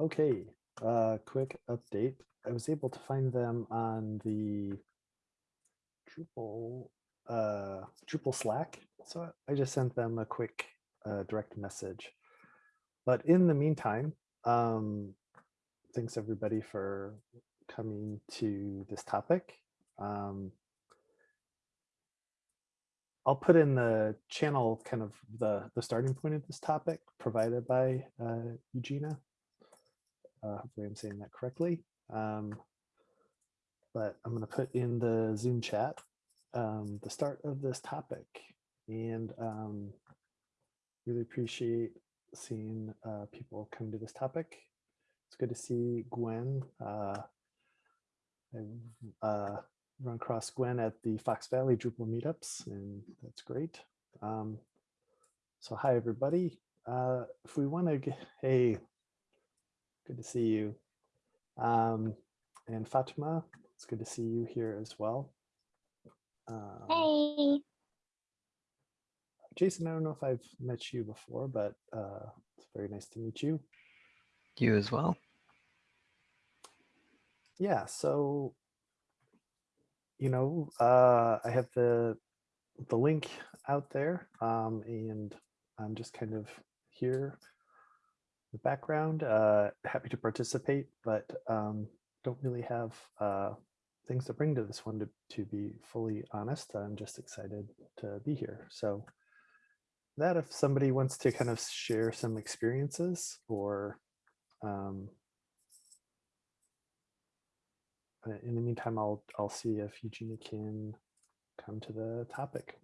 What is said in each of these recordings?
Okay, uh, quick update. I was able to find them on the Drupal, uh, Drupal Slack. So I just sent them a quick uh, direct message. But in the meantime, um, thanks everybody for coming to this topic. Um, I'll put in the channel kind of the, the starting point of this topic provided by uh, Eugenia. Uh, hopefully I'm saying that correctly. Um, but I'm going to put in the Zoom chat um, the start of this topic and um, really appreciate seeing uh, people come to this topic. It's good to see Gwen. Uh, I've uh, run across Gwen at the Fox Valley Drupal meetups, and that's great. Um, so hi, everybody. Uh, if we want to hey, good to see you. Um, and Fatima, it's good to see you here as well. Um, Hey, Jason, I don't know if I've met you before, but uh, it's very nice to meet you. You as well. Yeah, so, you know, uh, I have the the link out there um, and I'm just kind of here in the background, uh, happy to participate, but um, don't really have uh, things to bring to this one to, to be fully honest. I'm just excited to be here. So that if somebody wants to kind of share some experiences or um, uh, in the meantime, I'll I'll see if Eugenia can come to the topic.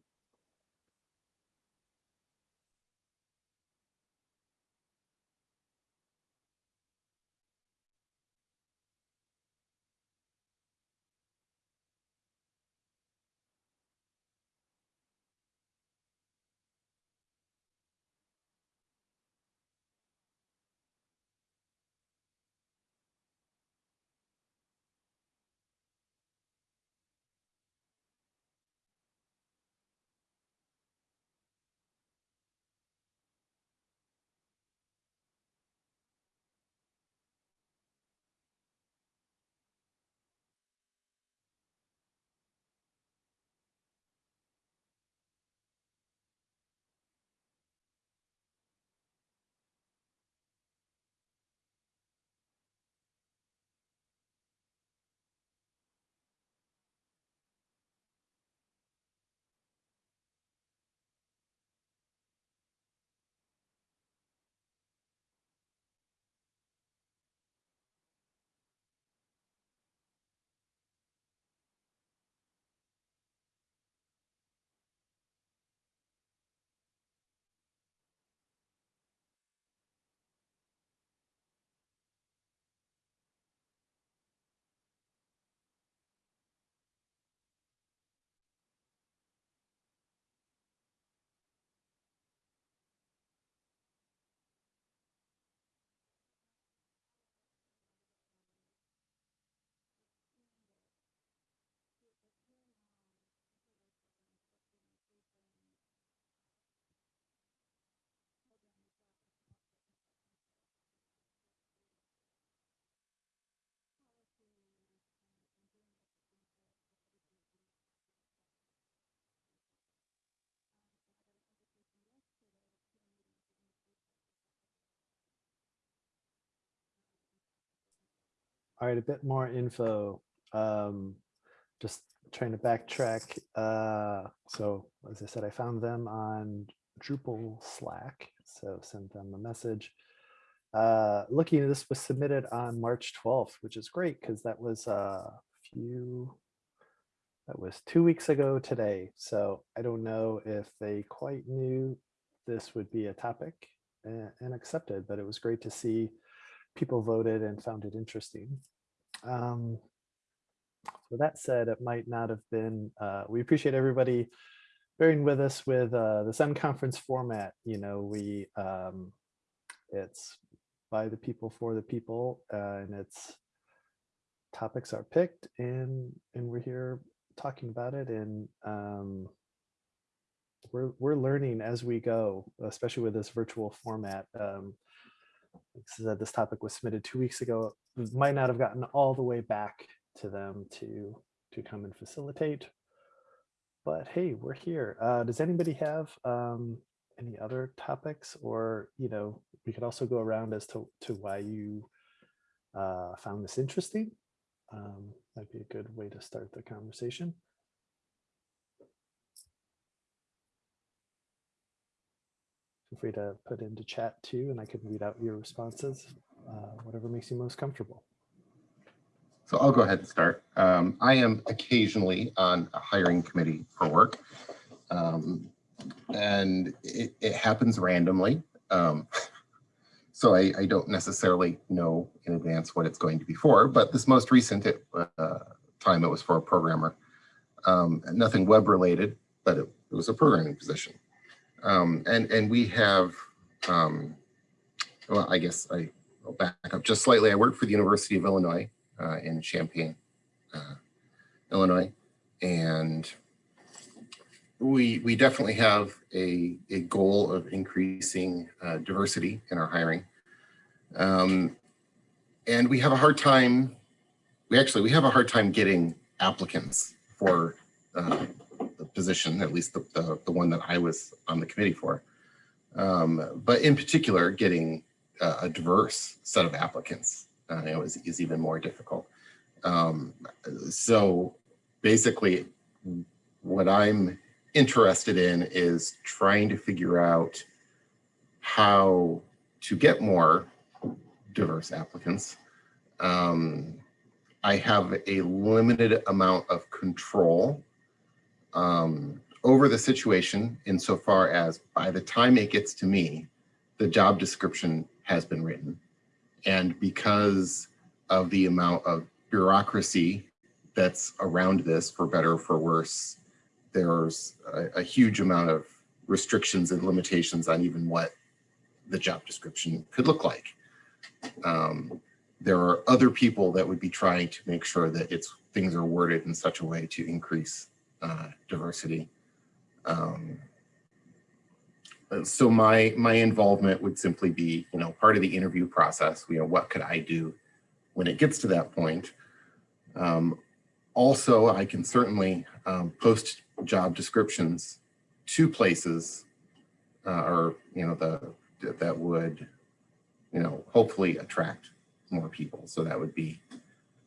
All right, a bit more info. Um, just trying to backtrack. Uh, so as I said, I found them on Drupal Slack, so sent them a message. Uh, looking, this was submitted on March 12th, which is great because that was a few, that was two weeks ago today. So I don't know if they quite knew this would be a topic and, and accepted, but it was great to see people voted and found it interesting. Um, so that said, it might not have been, uh, we appreciate everybody bearing with us with uh, the unconference format. You know, we, um, it's by the people for the people uh, and it's topics are picked and, and we're here talking about it and um, we're, we're learning as we go, especially with this virtual format. Um, said, this topic was submitted two weeks ago. Might not have gotten all the way back to them to to come and facilitate. But hey, we're here. Uh, does anybody have um, any other topics, or you know, we could also go around as to to why you uh, found this interesting. Um, might be a good way to start the conversation. Feel free to put into chat too, and I can read out your responses, uh, whatever makes you most comfortable. So I'll go ahead and start. Um, I am occasionally on a hiring committee for work. Um, and it, it happens randomly. Um, so I, I don't necessarily know in advance what it's going to be for, but this most recent it, uh, time it was for a programmer. Um, nothing web related, but it, it was a programming position. Um, and, and we have, um, well, I guess I will back up just slightly. I work for the University of Illinois uh, in Champaign, uh, Illinois. And we, we definitely have a, a goal of increasing uh, diversity in our hiring. Um, and we have a hard time, we actually, we have a hard time getting applicants for uh, position, at least the, the, the, one that I was on the committee for. Um, but in particular, getting uh, a diverse set of applicants uh, you know, is, is even more difficult. Um, so basically, what I'm interested in is trying to figure out how to get more diverse applicants. Um, I have a limited amount of control um, over the situation insofar as by the time it gets to me, the job description has been written. And because of the amount of bureaucracy that's around this, for better or for worse, there's a, a huge amount of restrictions and limitations on even what the job description could look like. Um, there are other people that would be trying to make sure that it's things are worded in such a way to increase uh, diversity. Um, so my my involvement would simply be, you know, part of the interview process. You know, what could I do when it gets to that point? Um, also, I can certainly um, post job descriptions to places, uh, or you know, the that would, you know, hopefully attract more people. So that would be,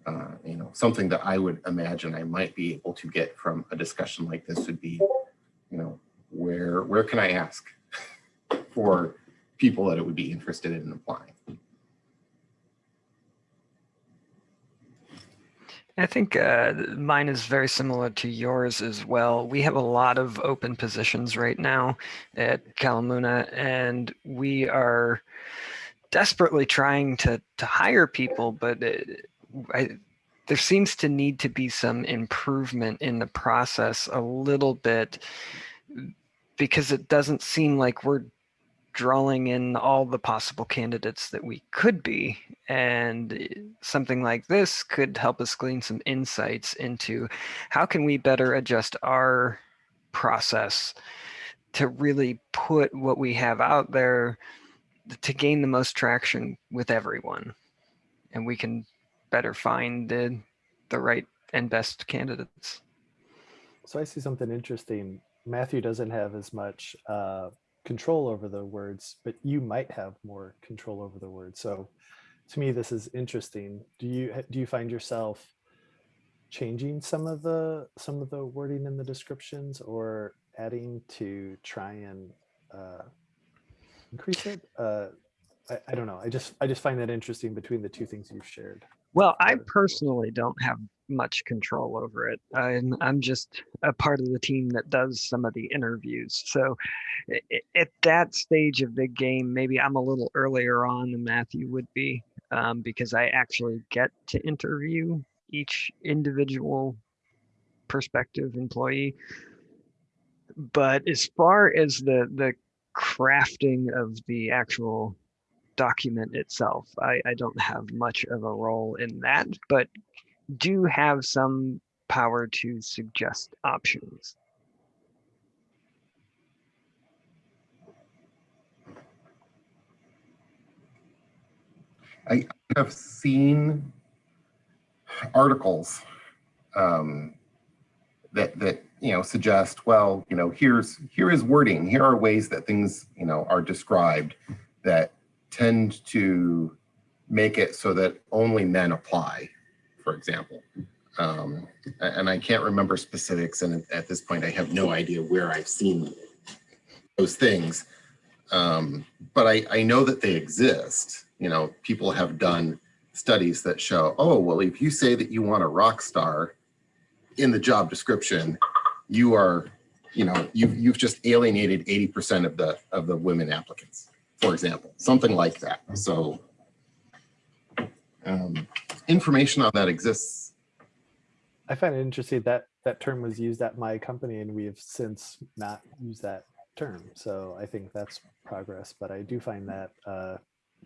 uh, you know, something that I would imagine I might be able to get from a discussion like this would be, you know, where where can I ask? for people that it would be interested in applying. I think uh, mine is very similar to yours as well. We have a lot of open positions right now at Kalamuna, and we are desperately trying to to hire people, but it, I, there seems to need to be some improvement in the process a little bit because it doesn't seem like we're drawing in all the possible candidates that we could be. And something like this could help us glean some insights into how can we better adjust our process to really put what we have out there to gain the most traction with everyone. And we can better find the, the right and best candidates. So I see something interesting. Matthew doesn't have as much uh, control over the words, but you might have more control over the words. So to me, this is interesting. Do you do you find yourself changing some of the some of the wording in the descriptions or adding to try and uh, increase it? Uh, I, I don't know. I just I just find that interesting between the two things you've shared. Well, I personally don't have much control over it. I'm, I'm just a part of the team that does some of the interviews. So at that stage of the game, maybe I'm a little earlier on than Matthew would be um, because I actually get to interview each individual prospective employee. But as far as the, the crafting of the actual document itself. I, I don't have much of a role in that, but do have some power to suggest options. I have seen articles um, that that you know suggest, well, you know, here's here is wording. Here are ways that things you know are described that tend to make it so that only men apply, for example. Um, and I can't remember specifics, and at this point, I have no idea where I've seen those things. Um, but I, I know that they exist. You know, people have done studies that show, oh, well, if you say that you want a rock star in the job description, you are, you know, you've, you've just alienated 80% of the, of the women applicants, for example, something like that. So um, information on that exists. I find it interesting that that term was used at my company and we have since not used that term. So I think that's progress, but I do find that uh,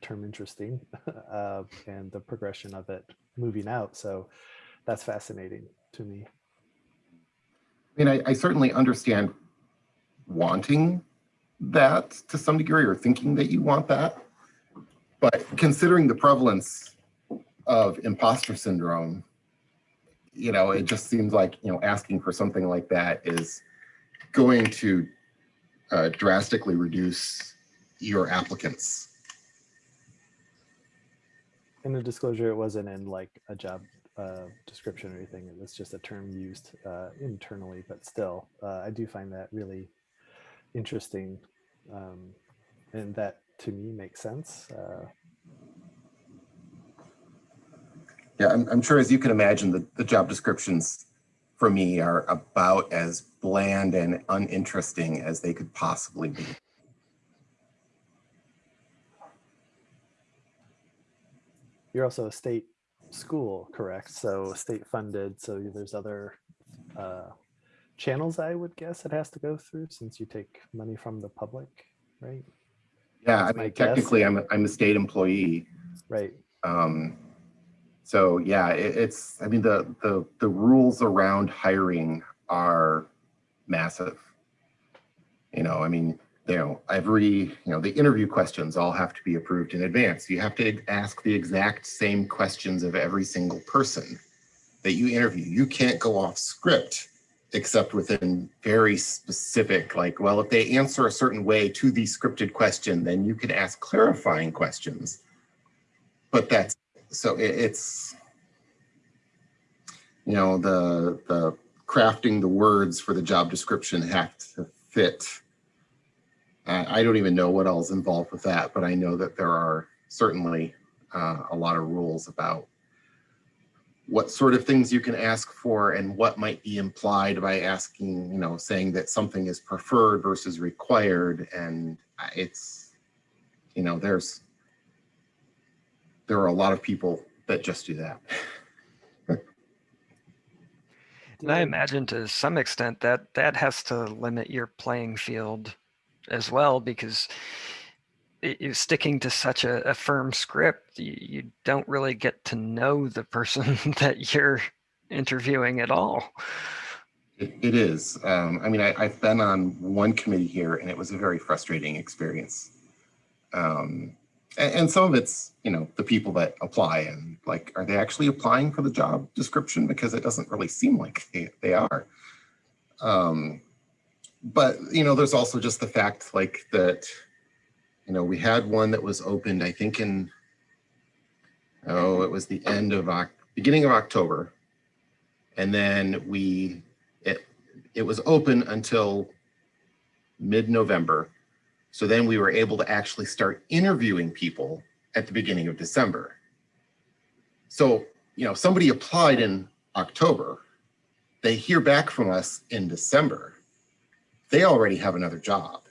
term interesting uh, and the progression of it moving out. So that's fascinating to me. I mean, I, I certainly understand wanting that to some degree or thinking that you want that. But considering the prevalence of imposter syndrome, you know, it just seems like, you know, asking for something like that is going to uh, drastically reduce your applicants. In the disclosure, it wasn't in like a job uh, description or anything. It was just a term used uh, internally, but still, uh, I do find that really interesting. Um, and that to me makes sense. Uh, Yeah, I'm, I'm sure as you can imagine, the, the job descriptions for me are about as bland and uninteresting as they could possibly be. you're also a state school, correct? So state funded. So there's other uh, channels, I would guess it has to go through since you take money from the public, right? Yeah, I That's mean, guess. technically, I'm, a- I'm a state employee. Right. Um, so yeah, it, it's, I mean, the, the, the rules around hiring are massive. You know, I mean, you know, every, you know, the interview questions all have to be approved in advance. You have to ask the exact same questions of every single person that you interview. You can't go off script except within very specific, like, well, if they answer a certain way to the scripted question, then you can ask clarifying questions. But that's, so it, it's, you know, the, the crafting the words for the job description have to fit. I, I don't even know what else involved with that, but I know that there are certainly uh, a lot of rules about what sort of things you can ask for and what might be implied by asking, you know, saying that something is preferred versus required. And it's, you know, there's, there are a lot of people that just do that. And I imagine to some extent that that has to limit your playing field as well, because i- you're sticking to such a, a firm script, you, you don't really get to know the person that you're interviewing at all. It, it is. Um, I mean, I, I've been on one committee here and it was a very frustrating experience. Um, and, and some of it's, you know, the people that apply and like, are they actually applying for the job description? Because it doesn't really seem like they, they are. Um, but, you know, there's also just the fact like that, you know, we had one that was opened, I think in, oh, it was the end of, beginning of October. And then we it it was open until mid-November. So then we were able to actually start interviewing people at the beginning of December. So, you know, somebody applied in October, they hear back from us in December. They already have another job.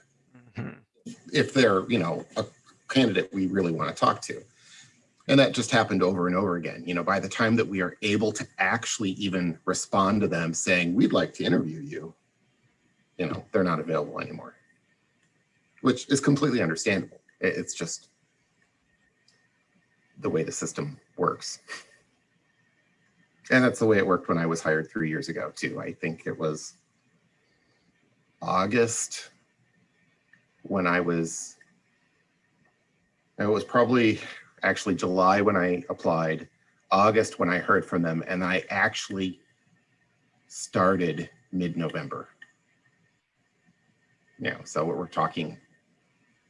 If they're, you know, a candidate we really want to talk to. And that just happened over and over again. You know, by the time that we are able to actually even respond to them saying, we'd like to interview you, you know, they're not available anymore, which is completely understandable. It's just the way the system works. And that's the way it worked when I was hired three years ago too. I think it was August when I was, it was probably, actually July when I applied, August when I heard from them, and I actually started mid-November. Yeah, so we're talking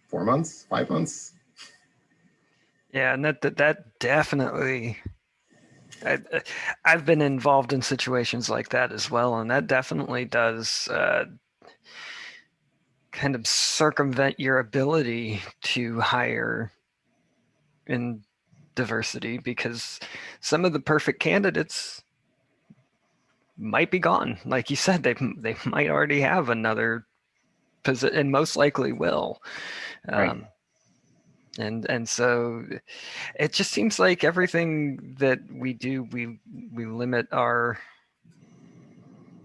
four months, five months. Yeah, and that that, that definitely. I, I've been involved in situations like that as well, and that definitely does uh, kind of circumvent your ability to hire in diversity because some of the perfect candidates might be gone. Like you said, they they might already have another position, and most likely will. Right. Um, and and so it just seems like everything that we do we we limit our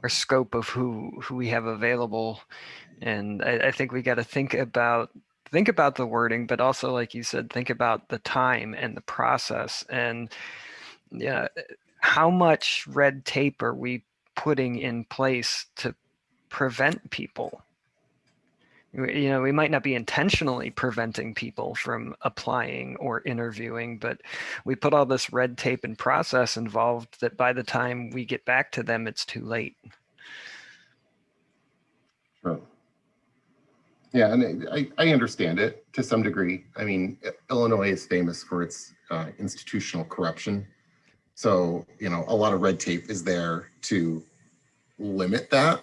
our scope of who who we have available and i, I think we got to think about think about the wording but also like you said think about the time and the process. And yeah eh, how much red tape are we putting in place to prevent people? You know we might not be intentionally preventing people from applying or interviewing but we put all this red tape and process involved that by the time we get back to them it's too late Yeah, and I, I understand it to some degree. I mean, Illinois is famous for its uh, institutional corruption. So, you know, a lot of red tape is there to limit that.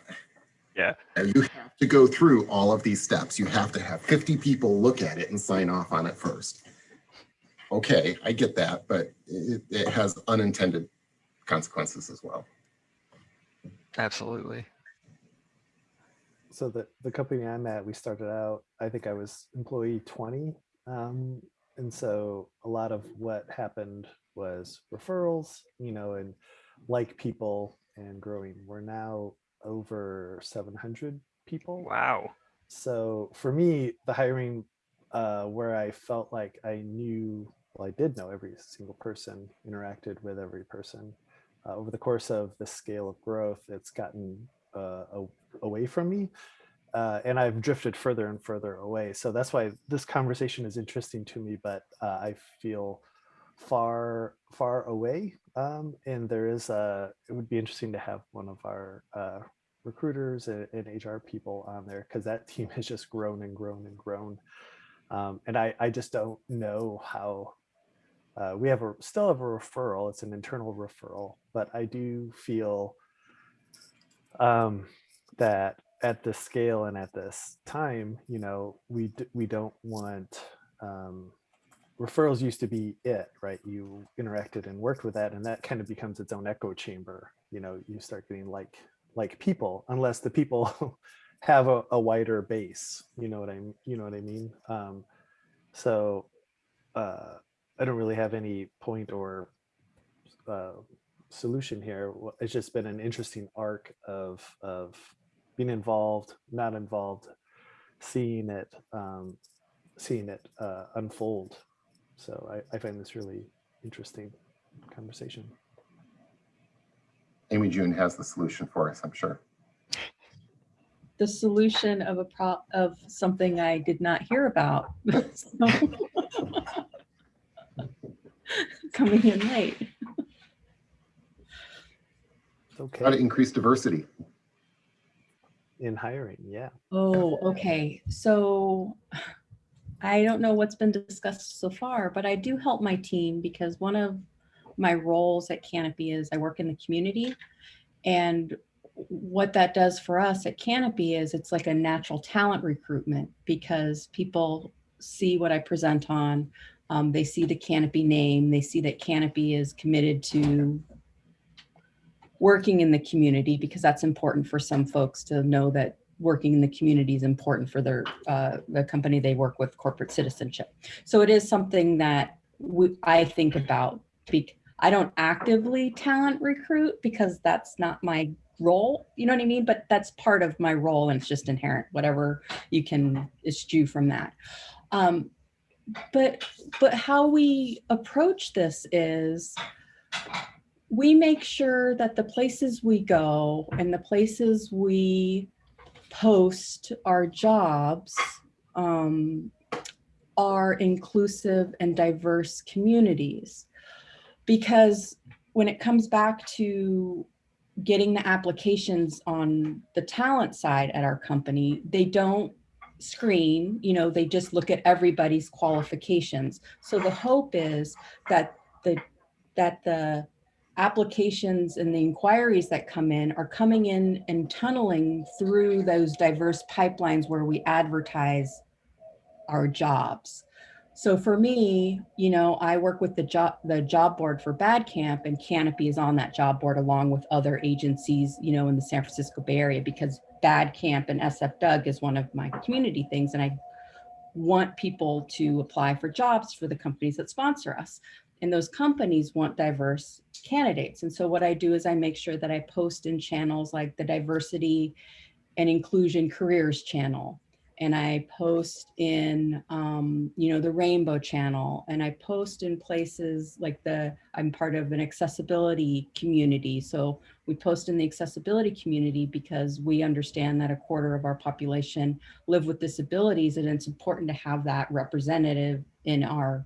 Yeah. And you have to go through all of these steps. You have to have 50 people look at it and sign off on it first. Okay, I get that, but it, it has unintended consequences as well. absolutely So the, the company I'm at, we started out, I think I was employee 20. Um, and so a lot of what happened was referrals, you know, and like people and growing. We're now over 700 people. wow So for me, the hiring uh, where I felt like I knew, well, I did know every single person, interacted with every person. Uh, over the course of the scale of growth, it's gotten uh, a- away from me. Uh, and I've drifted further and further away. So that's why this conversation is interesting to me, but uh, I feel far, far away. Um, and there is a, it would be interesting to have one of our uh, recruiters and, and HR people on there because that team has just grown and grown and grown. Um, and I, I just don't know how uh, we have a still have a referral. It's an internal referral, but I do feel um, that at this scale and at this time, you know, we we don't want um, referrals used to be it, right? You interacted and worked with that, and that kind of becomes its own echo chamber. You know, you start getting like like people, unless the people have a, a wider base. You know what I you know what I mean? Um, so uh, I don't really have any point or uh, solution here. It's just been an interesting arc of of being involved, not involved, seeing it, um, seeing it uh, unfold. So I, I find this really interesting conversation. Amy June has the solution for us, I'm sure. the solution of a pro, of something I did not hear about. Coming in late. Okay. How to increase diversity. In hiring, yeah. Oh, okay. So I don't know what's been discussed so far, but I do help my team because one of my roles at Kanopi is I work in the community. And what that does for us at Kanopi is it's like a natural talent recruitment because people see what I present on. Um, they see the Kanopi name. They see that Kanopi is committed to working in the community because that's important for some folks to know that working in the community is important for their uh, the company they work with corporate citizenship. So it is something that I think about. I don't actively talent recruit because that's not my role. You know what I mean? But that's part of my role, and it's just inherent. Whatever you can eschew from that. Um, but but how we approach this is we make sure that the places we go and the places we post our jobs um, are inclusive and diverse communities. Because when it comes back to getting the applications on the talent side at our company, they don't screen, you know, they just look at everybody's qualifications. So the hope is that the that the applications and the inquiries that come in are coming in and tunneling through those diverse pipelines where we advertise our jobs. So for me, you know, I work with the job the job board for BADCamp and Kanopi is on that job board along with other agencies, you know, in the San Francisco Bay Area because BADCamp and SFDUG is one of my community things and I want people to apply for jobs for the companies that sponsor us. And those companies want diverse candidates. And so what I do is I make sure that I post in channels like the diversity and inclusion careers channel. And I post in, um, you know, the rainbow channel and I post in places like the, I'm part of an accessibility community. So we post in the accessibility community because we understand that a quarter of our population live with disabilities and it's important to have that representative in our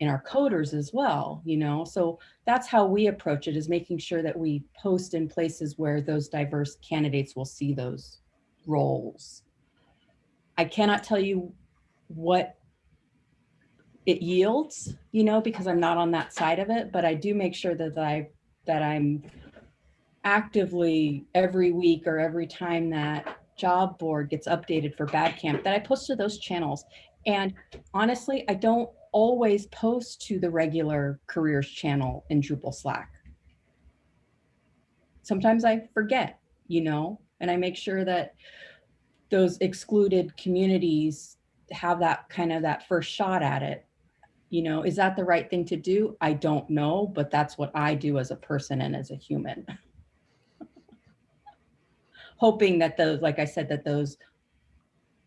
in our coders as well, you know? So that's how we approach it is making sure that we post in places where those diverse candidates will see those roles. I cannot tell you what it yields, you know, because I'm not on that side of it, but I do make sure that I that I'm actively every week or every time that job board gets updated for BADCamp that I post to those channels. And honestly, I don't always post to the regular careers channel in Drupal Slack. Sometimes I forget, you know, and I make sure that those excluded communities have that kind of that first shot at it. You know, is that the right thing to do? I don't know, but that's what I do as a person and as a human. Hoping that those, like I said, that those,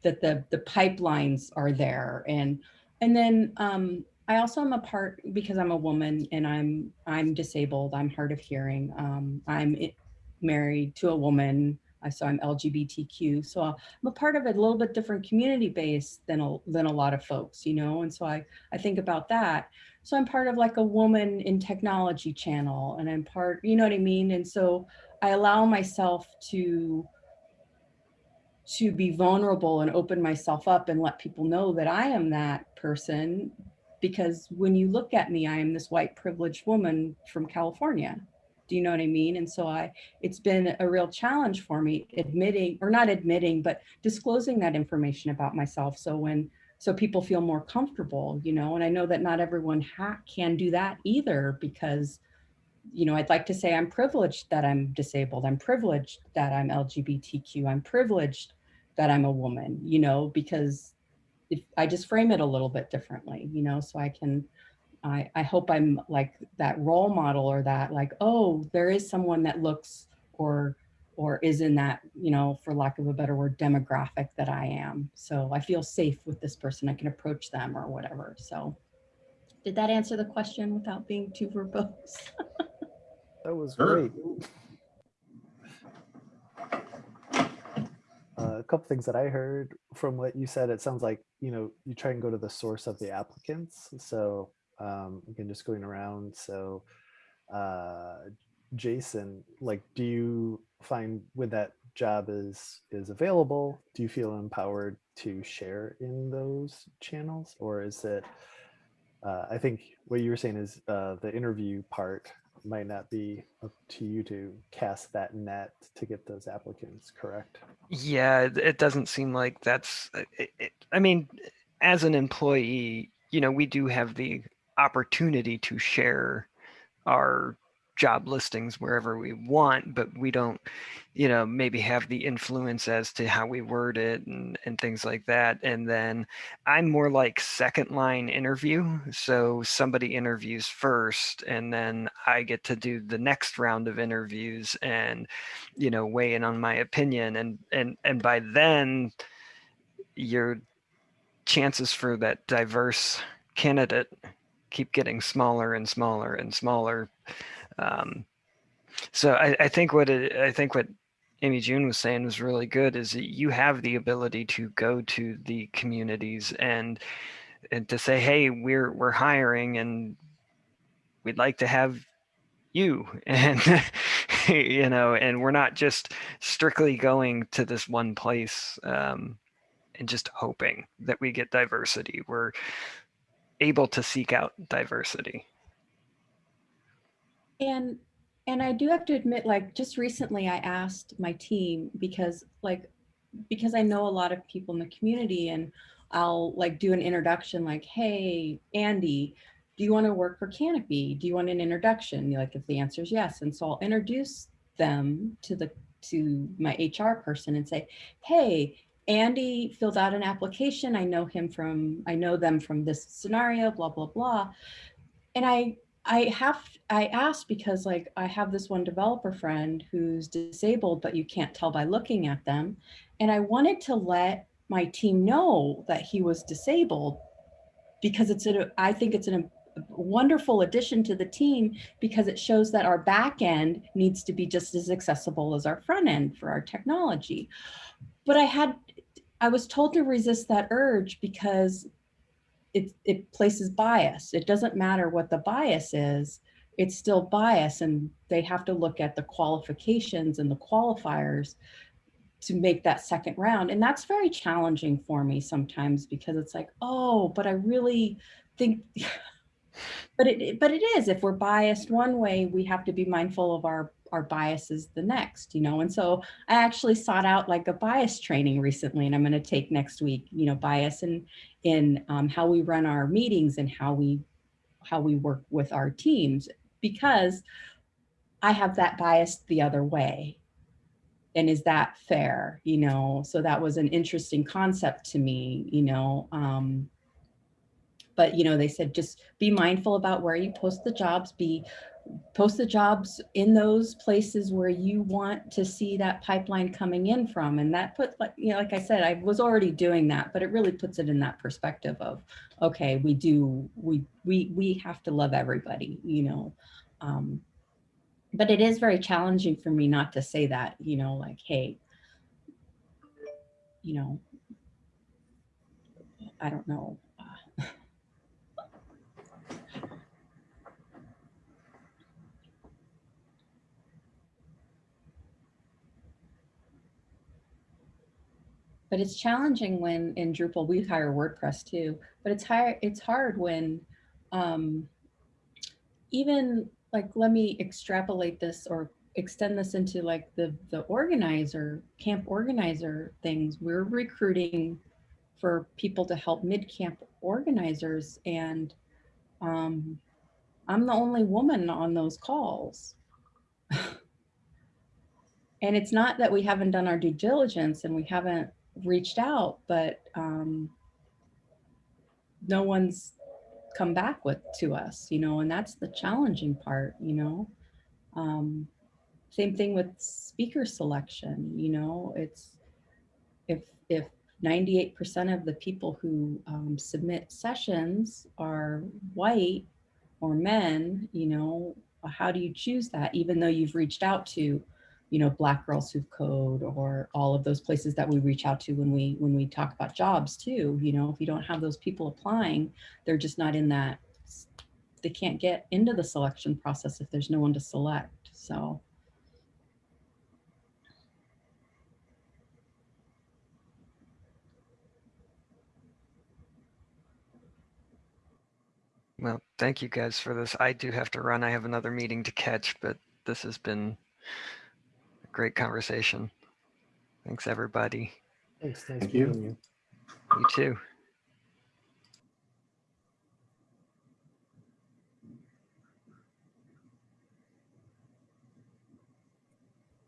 that the, the pipelines are there and and then um, I also am a part because I'm a woman and I'm I'm disabled. I'm hard of hearing. Um, I'm married to a woman. So I'm LGBTQ. So I'm a part of a little bit different community base than a, than a lot of folks, you know. And so I I think about that. So I'm part of like a woman in technology channel, and I'm part, you know what I mean. And so I allow myself to to be vulnerable and open myself up and let people know that I am that person. Because when you look at me, I am this white privileged woman from California. Do you know what I mean? And so I, it's been a real challenge for me admitting, or not admitting, but disclosing that information about myself. So when, so people feel more comfortable, you know, and I know that not everyone can do that either because you know, I'd like to say I'm privileged that I'm disabled. I'm privileged that I'm LGBTQ. I'm privileged that I'm a woman, you know, because if I just frame it a little bit differently, you know, so I can, I, I hope I'm like that role model or that like, oh, there is someone that looks or or is in that, you know, for lack of a better word, demographic that I am. So I feel safe with this person. I can approach them or whatever. So did that answer the question without being too verbose? That was Sure. great. Uh, a couple things that I heard from what you said, it sounds like, you know, you try and go to the source of the applicants. So um, again, just going around. So uh, Jason, like, do you find when that job is is available, do you feel empowered to share in those channels? Or is it, uh, I think what you were saying is uh, the interview part might not be up to you to cast that net to get those applicants, correct? Yeah, it- doesn't seem like that's, uh, it, it, I mean, as an employee, you know, we do have the opportunity to share our job listings wherever we want, but we don't, you know, maybe have the influence as to how we word it and, and things like that. And then I'm more like second line interview. So somebody interviews first and then I get to do the next round of interviews and, you know, weigh in on my opinion. And, and, and by then your chances for that diverse candidate keep getting smaller and smaller and smaller. Um, so I, I think what it, I think what Amy June was saying was really good is that you have the ability to go to the communities and and to say, hey, we're we're hiring and we'd like to have you. And you know and we're not just strictly going to this one place um, and just hoping that we get diversity. We're able to seek out diversity And, and I do have to admit, like, just recently I asked my team because like, because I know a lot of people in the community and I'll like do an introduction like, hey, Andy, do you want to work for Kanopi? Do you want an introduction? Like, if the answer is yes. And so I'll introduce them to the, to my HR person and say, hey, Andy filled out an application. I know him from, I know them from this scenario, blah, blah, blah. And I I have, I asked because like I have this one developer friend who's disabled, but you can't tell by looking at them. And I wanted to let my team know that he was disabled because it's, a, I think it's an, a wonderful addition to the team because it shows that our back end needs to be just as accessible as our front end for our technology. But I had, I was told to resist that urge because it, it places bias. It doesn't matter what the bias is, it's still bias and they have to look at the qualifications and the qualifiers to make that second round. And that's very challenging for me sometimes because it's like, oh, but I really think, but it, but it is, if we're biased one way, we have to be mindful of our our biases the next, you know? And so I actually sought out like a bias training recently and I'm going to take next week, you know, bias in, in um, how we run our meetings and how we, how we work with our teams because I have that bias the other way. And is that fair? You know, so that was an interesting concept to me, you know, um, but you know, they said, just be mindful about where you post the jobs, be post the jobs in those places where you want to see that pipeline coming in from. And that put, like, you know, like I said, I was already doing that, but it really puts it in that perspective of, okay, we do, we, we, we have to love everybody, you know. Um, but it is very challenging for me not to say that, you know, like, hey, you know, I don't know, but it's challenging when in Drupal we hire WordPress too, but it's hard it's hard when um, even like let me extrapolate this or extend this into like the the organizer camp organizer things we're recruiting for people to help MidCamp organizers and um, I'm the only woman on those calls. and it's not that we haven't done our due diligence and we haven't reached out, but um, no one's come back with to us, you know, and that's the challenging part, you know. Um, same thing with speaker selection, you know, it's if if 98% of the people who um, submit sessions are white or men, you know, how do you choose that even though you've reached out to you know, Black Girls Who Code or all of those places that we reach out to when we when we talk about jobs too. You know, if you don't have those people applying, they're just not in that, they can't get into the selection process if there's no one to select. So. well thank you guys for this i do have to run i have another meeting to catch but this has been great conversation. Thanks, everybody. Thanks. Nice Thank you. meeting you. You too.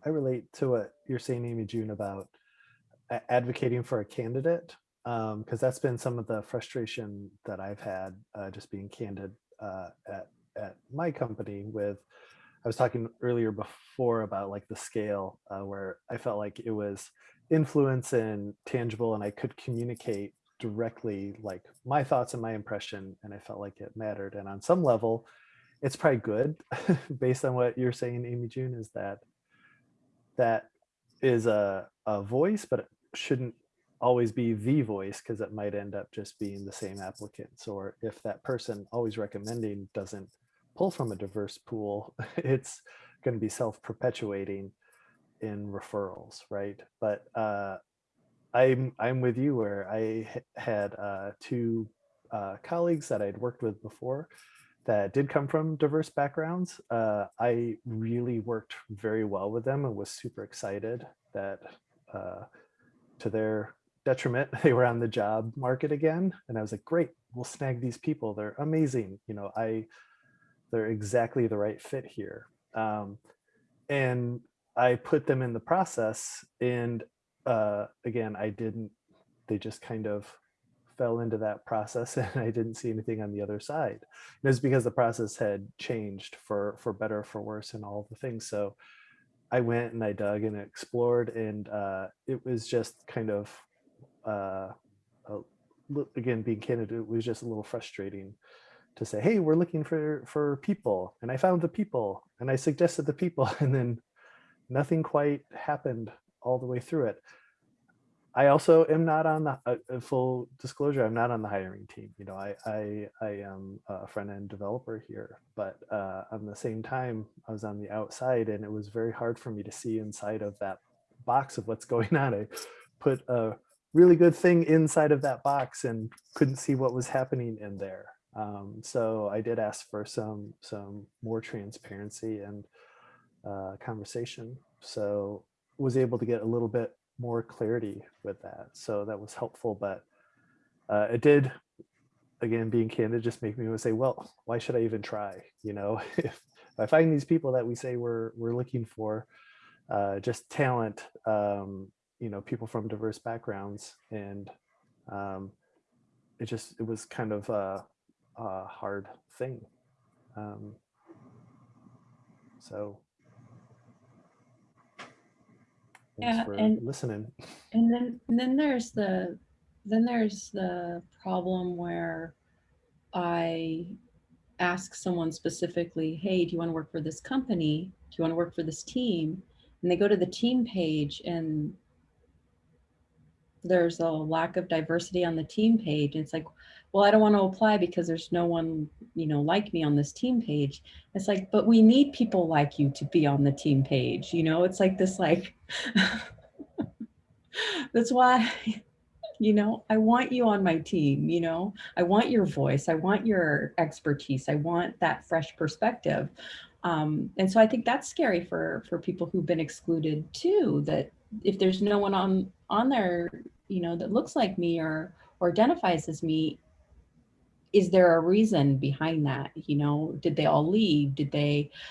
I relate to what you're saying, Amy June, about advocating for a candidate, because that's been some of the frustration that I've had, uh, just being candid uh, at at my company. With I was talking earlier before about like the scale, uh, where I felt like it was influence and tangible, and I could communicate directly like my thoughts and my impression, and I felt like it mattered. And on some level, it's probably good, based on what you're saying, Amy June, is that that is a, a voice, but it shouldn't always be the voice because it might end up just being the same applicants. Or if that person always recommending doesn't pull from a diverse pool, it's going to be self-perpetuating in referrals, right? But uh, I'm I'm with you where I had uh, two uh, colleagues that I'd worked with before that did come from diverse backgrounds. Uh, I really worked very well with them and was super excited that uh, to their detriment, they were on the job market again. And I was like, great, we'll snag these people. They're amazing. You know, I, they're exactly the right fit here. Um, and I put them in the process and uh, again, I didn't, they just kind of fell into that process and I didn't see anything on the other side. And it's because the process had changed for, for better, for worse and all the things. So I went and I dug and explored and uh, it was just kind of, uh, a again, being candid, it was just a little frustrating to say, hey, we're looking for, for people. And I found the people and I suggested the people and then nothing quite happened all the way through it. I also am not on the uh, uh, full disclosure. I'm not on the hiring team. You know, I I, I am a front end developer here, but uh, on the same time, I was on the outside, and it was very hard for me to see inside of that box of what's going on. I put a really good thing inside of that box and couldn't see what was happening in there. Um, so I did ask for some some more transparency and uh, conversation. So was able to get a little bit more clarity with that. So that was helpful, but uh, it did, again, being candid, just make me say, well, why should I even try? You know, if, I find these people that we say we're, we're looking for, uh, just talent, um, you know, people from diverse backgrounds. And um, it just, it was kind of a, a hard thing. Um, so Yeah, and- listening. And then, and then there's the, then there's the problem where I ask someone specifically, hey, do you want to work for this company? Do you want to work for this team? And they go to the team page and there's a lack of diversity on the team page. And it's like, well, I don't want to apply because there's no one, you know, like me on this team page. It's like, but we need people like you to be on the team page. You know, it's like this, like, that's why, you know, I want you on my team. You know, I want your voice. I want your expertise. I want that fresh perspective. Um, and so I think that's scary for for people who've been excluded too. That if there's no one on on there, you know, that looks like me or or identifies as me, is there a reason behind that? You know, did they all leave? Did they?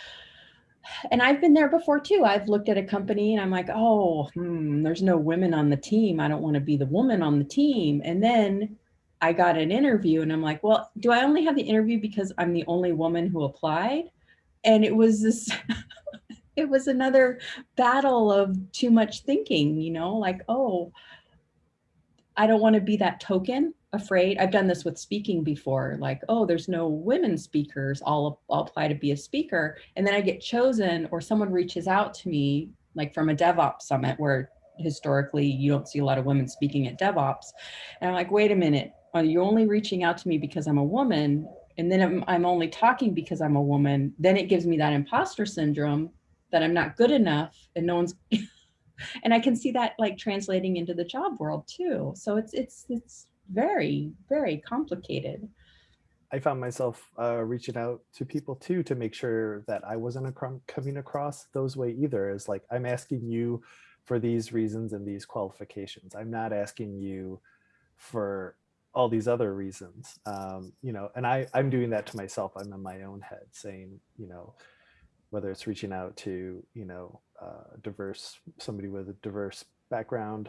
And I've been there before too. I've looked at a company and I'm like, oh, hmm, there's no women on the team. I don't want to be the woman on the team. And then I got an interview and I'm like, well, do I only have the interview because I'm the only woman who applied? And it was this, it was another battle of too much thinking, you know, like, oh, I don't want to be that token afraid. I've done this with speaking before, like, oh, there's no women speakers. I'll, I'll apply to be a speaker. And then I get chosen or someone reaches out to me, like from a DevOps summit where historically you don't see a lot of women speaking at DevOps. And I'm like, wait a minute, are you only reaching out to me because I'm a woman? And then I'm, I'm only talking because I'm a woman. Then it gives me that imposter syndrome that I'm not good enough and no one's and I can see that like translating into the job world too. So it's it's it's very very complicated. I found myself uh, reaching out to people too to make sure that I wasn't coming across those way either. Is like I'm asking you for these reasons and these qualifications. I'm not asking you for all these other reasons. Um, you know, and I I'm doing that to myself. I'm in my own head saying, you know, whether it's reaching out to you know uh, diverse somebody with a diverse background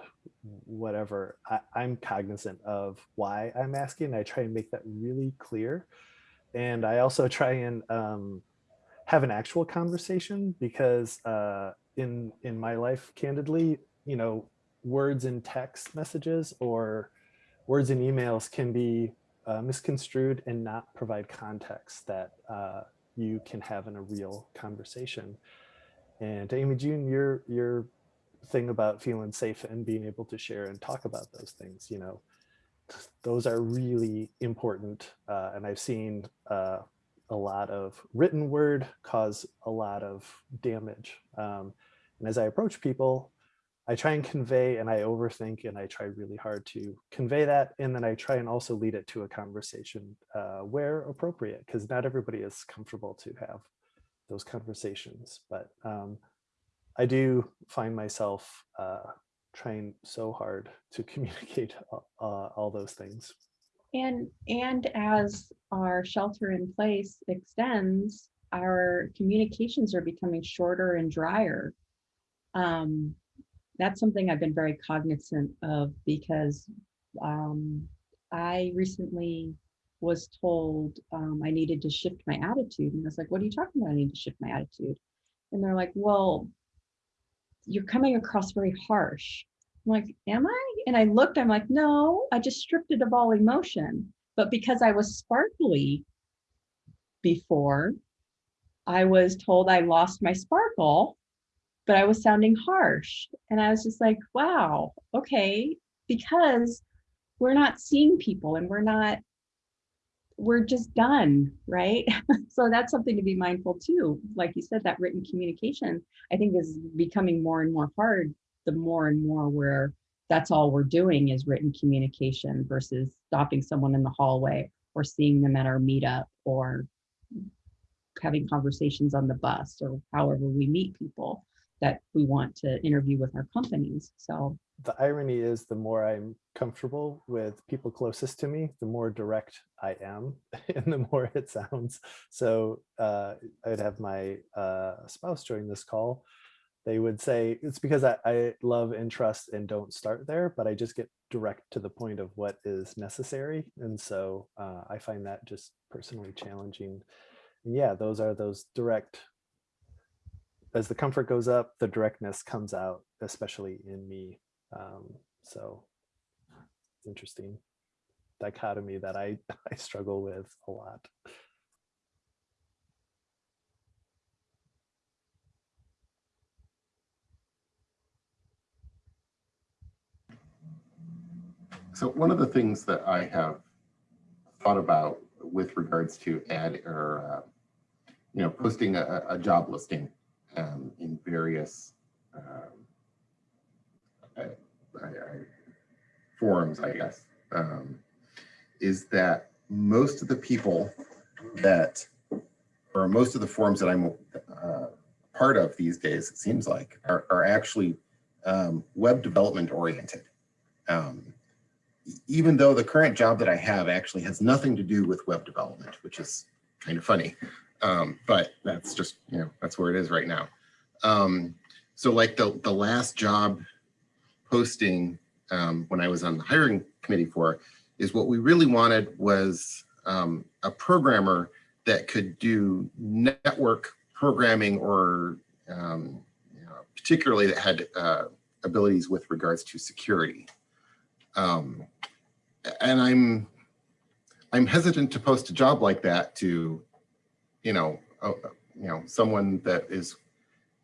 whatever I, i'm cognizant of why i'm asking i try and make that really clear and i also try and um, have an actual conversation because uh, in in my life candidly you know words in text messages or words in emails can be uh, misconstrued and not provide context that uh, you can have in a real conversation. And Amy June, you're you're thing about feeling safe and being able to share and talk about those things, you know, those are really important. Uh, and I've seen uh, a lot of written word cause a lot of damage. Um, and as I approach people, I try and convey and I overthink and I try really hard to convey that. And then I try and also lead it to a conversation uh, where appropriate, because not everybody is comfortable to have those conversations. But um, I do find myself uh, trying so hard to communicate uh, all those things. And, and as our shelter in place extends, our communications are becoming shorter and drier. Um, that's something I've been very cognizant of because um, I recently was told um, I needed to shift my attitude. And I was like, what are you talking about? I need to shift my attitude. And they're like, well, you're coming across very harsh. I'm like, am I? And I looked, I'm like, no, I just stripped it of all emotion. But because I was sparkly before, I was told I lost my sparkle, but I was sounding harsh. And I was just like, wow, okay, because we're not seeing people and we're not, we're just done, right? so that's something to be mindful too. Like you said, that written communication, I think is becoming more and more hard the more and more where that's all we're doing is written communication versus stopping someone in the hallway or seeing them at our meetup or having conversations on the bus or however we meet people that we want to interview with our companies. So the irony is the more I'm comfortable with people closest to me, the more direct I am and the more it sounds. So uh, I'd have my uh, spouse join this call they would say it's because I, I, love and trust and don't start there, but I just get direct to the point of what is necessary. And so uh, I find that just personally challenging. And yeah, those are those direct, as the comfort goes up, the directness comes out, especially in me. Um, so interesting dichotomy that I, I struggle with a lot. So one of the things that I have thought about with regards to ad or uh, you know posting a, a job listing um, in various um, I, I, forums, I guess, um, is that most of the people that or most of the forums that I'm uh, part of these days, it seems like, are, are actually um, web development oriented. Um, even though the current job that I have actually has nothing to do with web development, which is kind of funny, um, but that's just, you know, that's where it is right now. Um, so like the, the last job posting um, when I was on the hiring committee for is what we really wanted was um, a programmer that could do network programming or um, you know, particularly that had uh, abilities with regards to security. Um, and I'm I'm hesitant to post a job like that to, you know, uh, you know, someone that is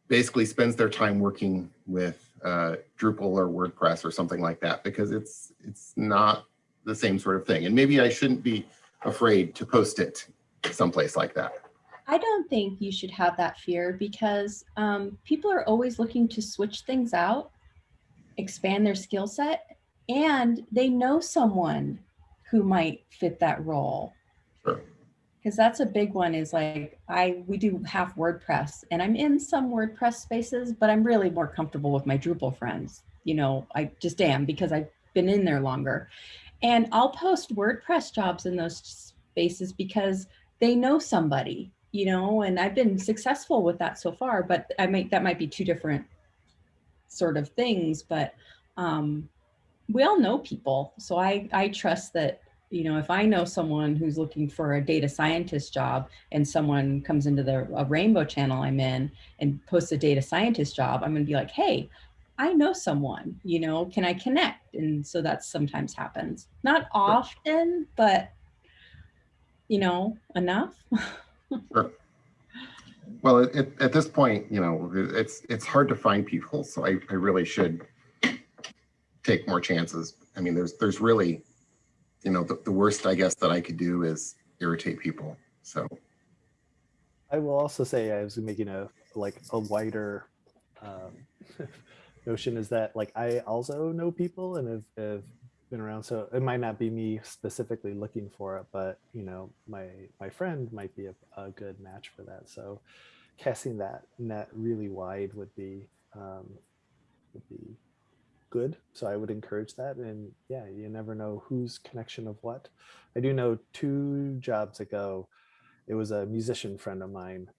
basically spends their time working with uh, Drupal or WordPress or something like that because it's it's not the same sort of thing. And maybe I shouldn't be afraid to post it someplace like that. I don't think you should have that fear because um, people are always looking to switch things out, expand their skill set, and they know someone who might fit that role. Because that's a big one is like, I, we do half WordPress and I'm in some WordPress spaces, but I'm really more comfortable with my Drupal friends. You know, I just am because I've been in there longer. And I'll post WordPress jobs in those spaces because they know somebody, you know, and I've been successful with that so far, but I might, that might be two different sort of things, but um, we all know people. So I, I trust that, you know, if I know someone who's looking for a data scientist job and someone comes into the a rainbow channel I'm in and posts a data scientist job, I'm going to be like, hey, I know someone, you know, can I connect? And so that sometimes happens. Not often, but, you know, enough. sure. Well, at, at- at this point, you know, it's, it's hard to find people, so I, I really should take more chances. I mean, there's, there's really, you know, the, the worst, I guess, that I could do is irritate people. So, I will also say I was making a like a wider um, notion is that like I also know people and have, have been around. So it might not be me specifically looking for it, but you know, my my friend might be a, a good match for that. So casting that net really wide would be um, would be good. So I would encourage that. And yeah, you never know whose connection of what. I do know two jobs ago, it was a musician friend of mine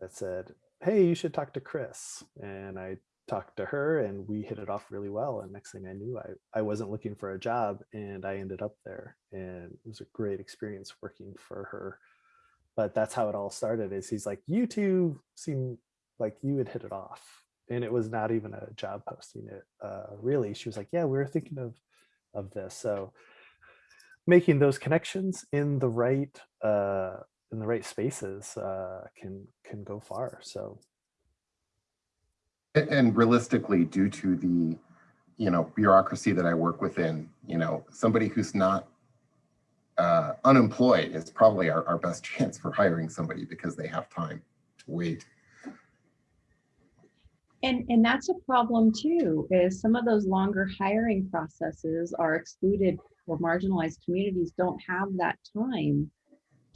that said, Hey, you should talk to Chris. And I talked to her and we hit it off really well. And next thing I knew, I, I wasn't looking for a job and I ended up there. And it was a great experience working for her. But that's how it all started is he's like, you two seem like you would hit it off. And it was not even a job posting it. Uh, really, she was like, yeah, we were thinking of, of this. So making those connections in the right uh, in the right spaces uh, can can go far. So and- realistically, due to the, you know, bureaucracy that I work within, you know, somebody who's not uh, unemployed is probably our, our best chance for hiring somebody because they have time to wait. And, and that's a problem too, is some of those longer hiring processes are excluded or marginalized communities don't have that time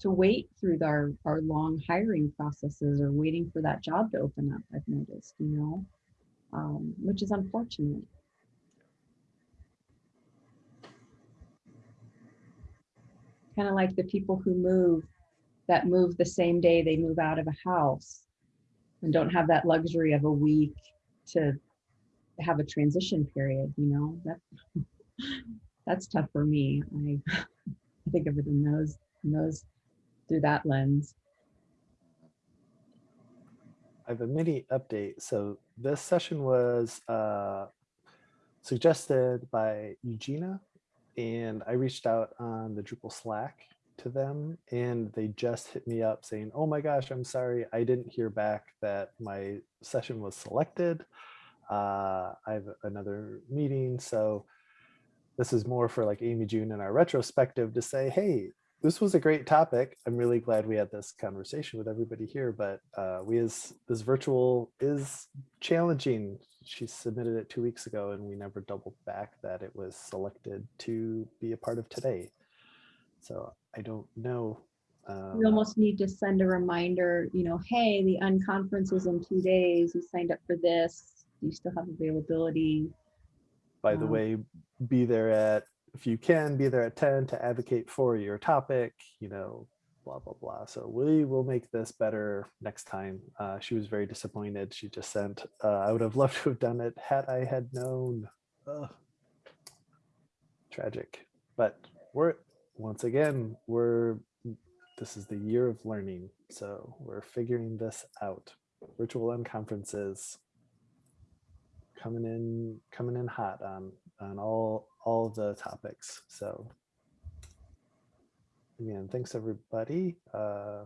to wait through our, our long hiring processes or waiting for that job to open up, I've noticed, you know, um, which is unfortunate. Kind of like the people who move, that move the same day they move out of a house and don't have that luxury of a week to have a transition period, you know, that that's tough for me. I, think of it in those, in those through that lens. I have a mini update. So this session was uh, suggested by Eugenia, and I reached out on the Drupal Slack to them, and they just hit me up saying, "Oh my gosh, I'm sorry, I didn't hear back that my session was selected. Uh, I have another meeting, so this is more for like Amy June and our retrospective to say, hey, this was a great topic. I'm really glad we had this conversation with everybody here, but uh, we as this virtual is challenging. She submitted it two weeks ago and we never doubled back that it was selected to be a part of today. So I don't know. Um, We almost need to send a reminder, you know, hey, the unconference is in two days. You signed up for this. Do you still have availability? by the um, way, be there at, if you can, be there at 10 to advocate for your topic, you know, blah, blah, blah. So we will make this better next time. Uh, she was very disappointed. She just sent, uh, I would have loved to have done it had I had known. Ugh. Tragic. But we're, once again, we're, this is the year of learning. So we're figuring this out. Virtual unconferences coming in coming in hot on on all all the topics so again thanks everybody uh